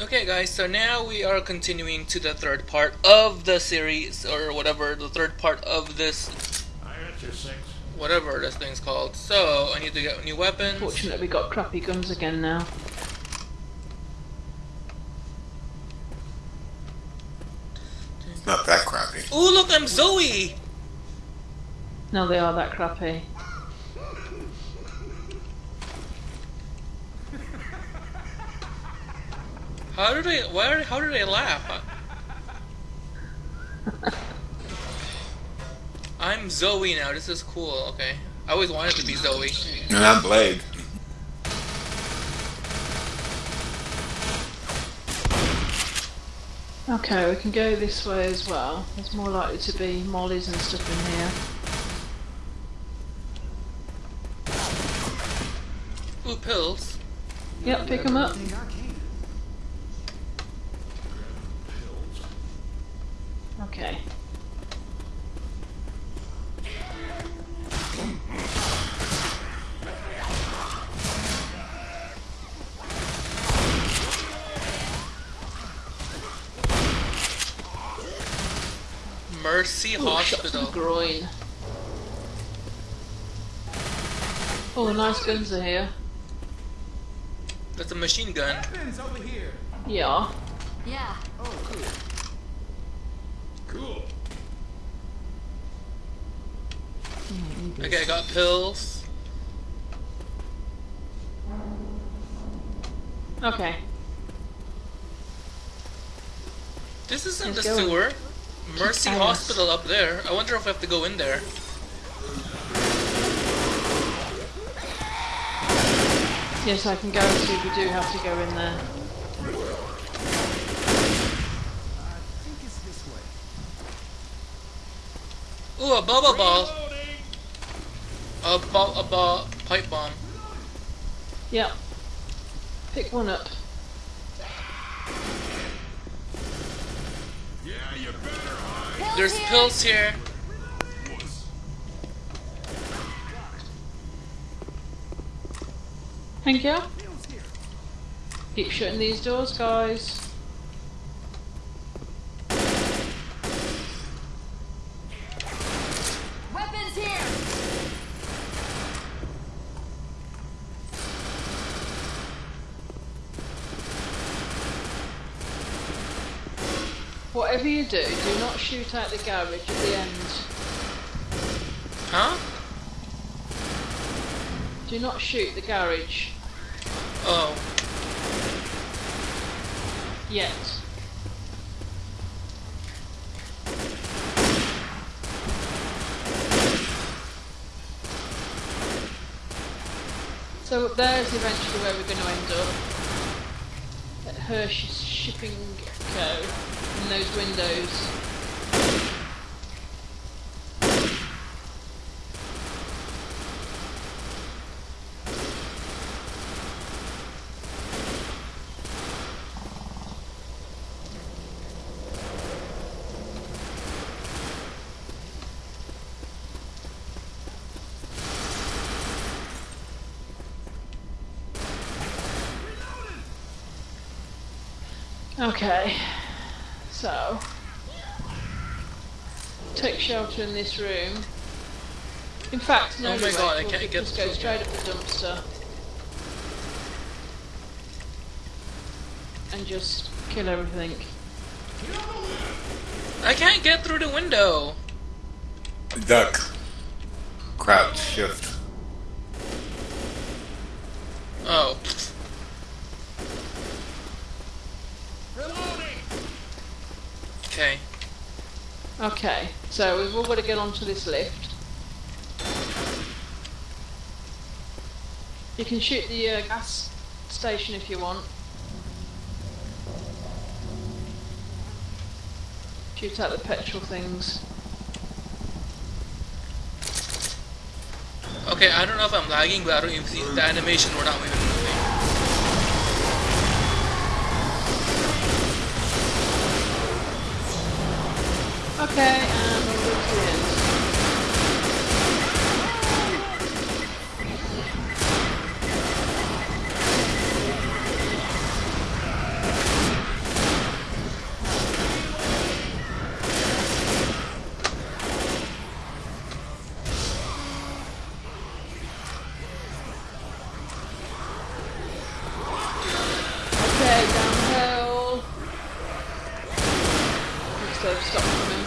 Okay, guys, so now we are continuing to the third part of the series, or whatever, the third part of this, I got your six. whatever this thing's called. So, I need to get new weapons. Fortunately, we got crappy guns again now. Not that crappy. Ooh, look, I'm Zoey! No, they are that crappy. How did I, why, how did I laugh? I'm Zoey now, this is cool, okay. I always wanted to be Zoey. And I'm Blade. Okay, we can go this way as well. There's more likely to be mollies and stuff in here. Ooh, pills. Yep, pick them up. Okay. Mercy Ooh, shot to the Hospital. groin. Oh, nice guns are here. That's a machine gun. Over here. Yeah. Yeah. Oh, cool. Cool. Okay, I got pills. Okay. This isn't Let's the go. sewer. Mercy. Hospital up there. I wonder if I have to go in there. Yes, I can guarantee we do have to go in there. I think it's this way. Ooh, a bubble ball. A ball, a ball, pipe bomb. Yep. Pick one up. Yeah, you better hide. There's here. pills here. Thank you. Keep shutting these doors, guys. Weapons here. Whatever you do, do not shoot out the garage at the end. Huh? Do not shoot the garage Oh. yet. So there is eventually where we're going to end up. At Hirsch's Shipping Co. in those windows. Okay, so take shelter in this room. In fact, no, Oh my God, I we'll can't get just go straight up the dumpster and just kill everything. I can't get through the window. Duck. Crouch. Shift. Oh. Reloading. Okay. Okay, so we've all got to get onto this lift. You can shoot the uh, gas station if you want. Shoot out the petrol things. Okay, I don't know if I'm lagging, but I don't even see the animation. We're not even Okay, and we'll go to the end. Okay, downhill. Looks like they've stopped coming.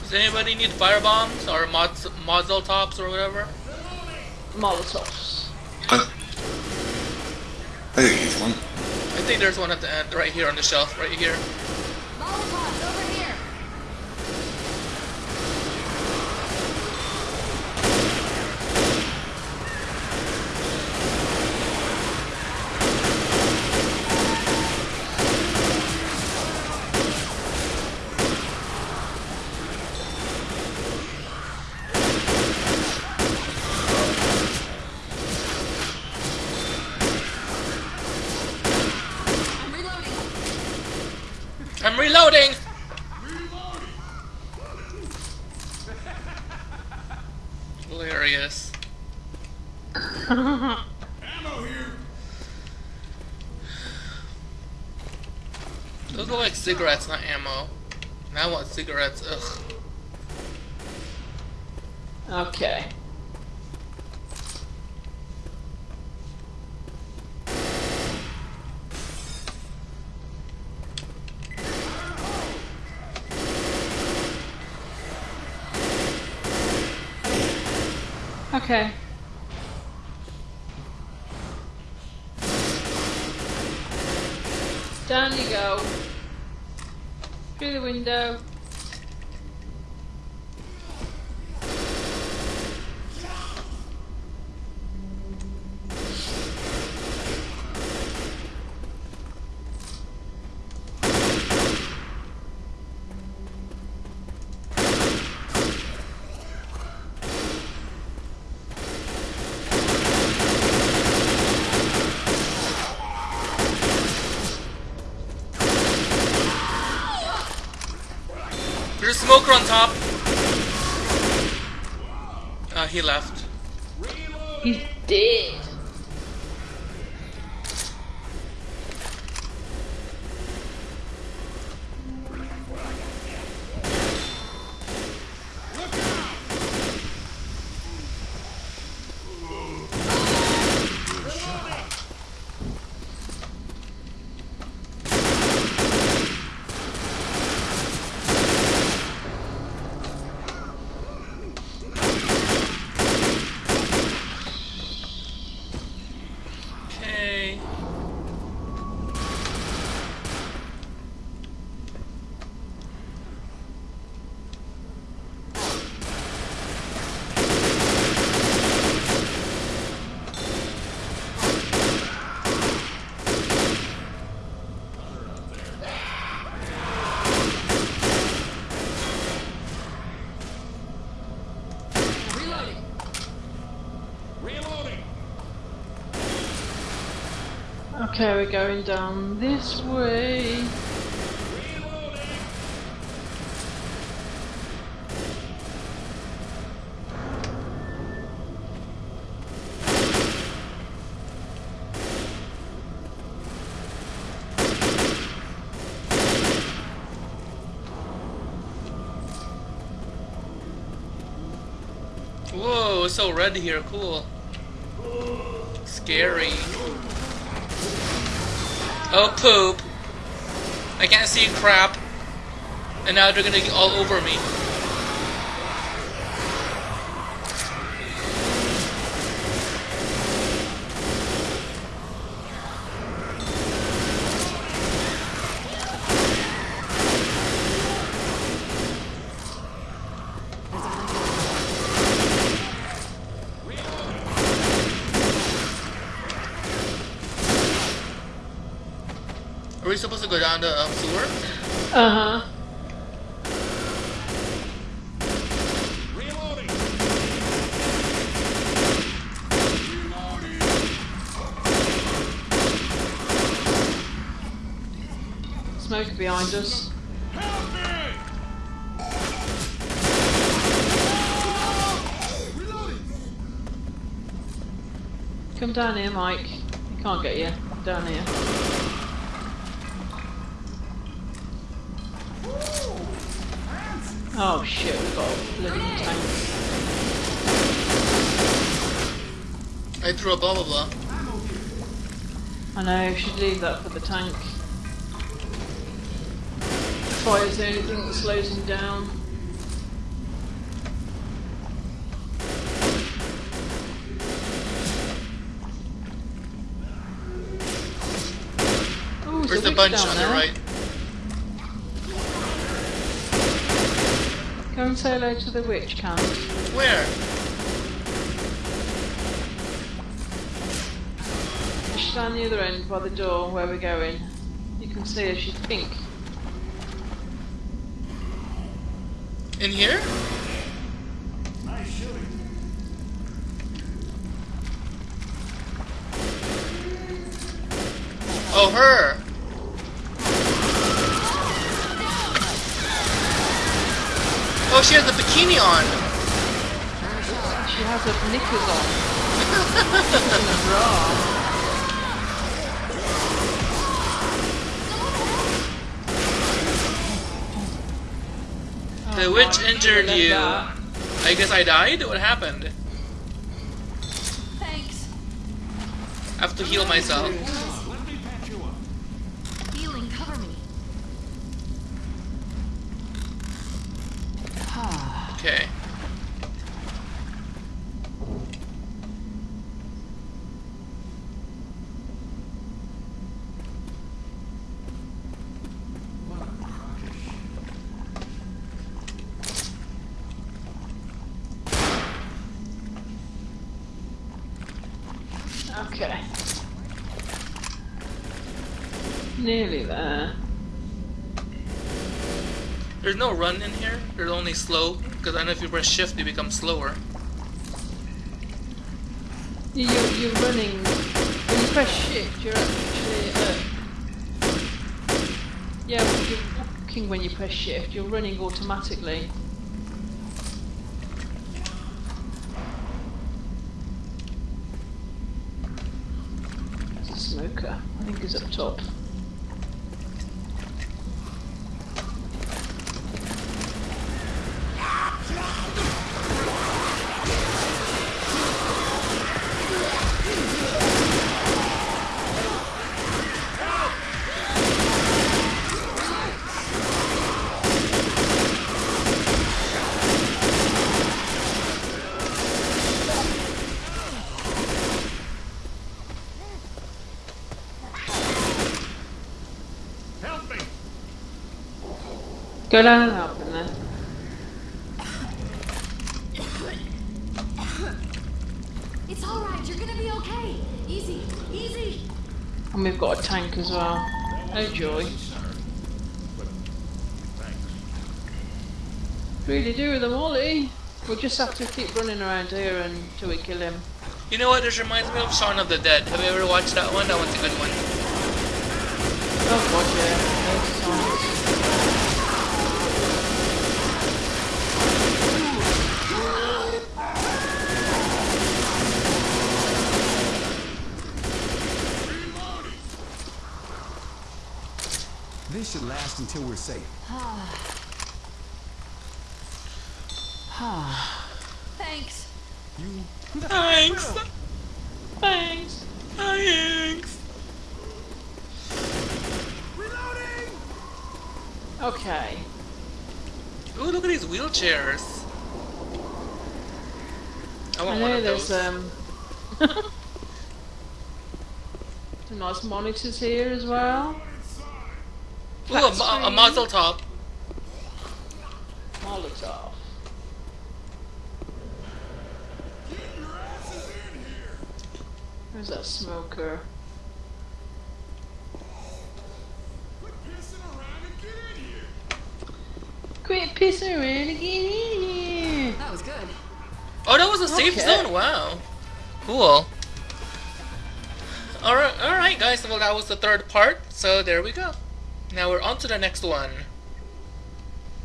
Does anybody need fire bombs or mods, Mazel tops or whatever? Molotovs. I, I think he's one. I think there's one at the end, right here on the shelf, right here. Molotovs over here. I'm reloading. I'm reloading! Hilarious. Ammo here. Those look like cigarettes, not ammo. And I want cigarettes, ugh. Okay. Okay. Down you go. Through the window. Smoker on top! Uh, he left. He's dead. Okay. Reloading. Reloading. Okay, we're going down this way. Whoa, it's so red here, cool. Scary. Oh, poop. I can't see crap. And now they're gonna get all over me. We supposed to go down the um, sewer? Uh huh. Reloading. Behind us. Come down here, Mike. He can't get you. Down here. Oh shit, we've got a bloody tank. I threw a blah blah blah. I know, should leave that for the tank. Fire's the only thing that slows him down. Ooh, there's Where's a bunch down on the right? Go and say hello to the witch, Cam. Where? She's down the other end by the door where we're going. You can see her, she's pink. In here? Nice shooting. Oh, her. Oh, she has a bikini on. She has a knickers on. and a bra. The witch Oh, injured you. that. I guess I died? What happened? Thanks. I have to heal myself. Let me patch you up. Healing, cover me. Ah. Okay. Okay. Nearly there. There's no run in here. There's only slow. Because I know if you press shift, you become slower. You- You're, you're running. When you press shift, you're actually. Uh, yeah, you're walking when you press shift, you're running automatically. Smoker. I think he's up top. Help me. Go down and help him then. It's alright, you're gonna be okay. Easy, easy. And we've got a tank as well. Oh joy. Really do with them, Ollie. Eh? We'll just have to keep running around here until we kill him. You know what? This reminds me of Shaun of the Dead. Have you ever watched that one? That one's a good one. Oh god, yeah. Those songs. This should last until we're safe. Thanks. You Thanks. Thanks. Thanks. Reloading. Okay. Ooh, look at these wheelchairs. I I want one know of there's those. um some nice monitors here as well. Ooh, a, mo- a muzzle top. Molotov. Your ass is in here. Where's that smoker? Quit pissing around and get in here. Quit pissing around and get in here. That was good. Oh, that was a safe Okay. zone. Wow. Cool. Alright, alright guys, well that was the third part, so there we go. Now we're on to the next one.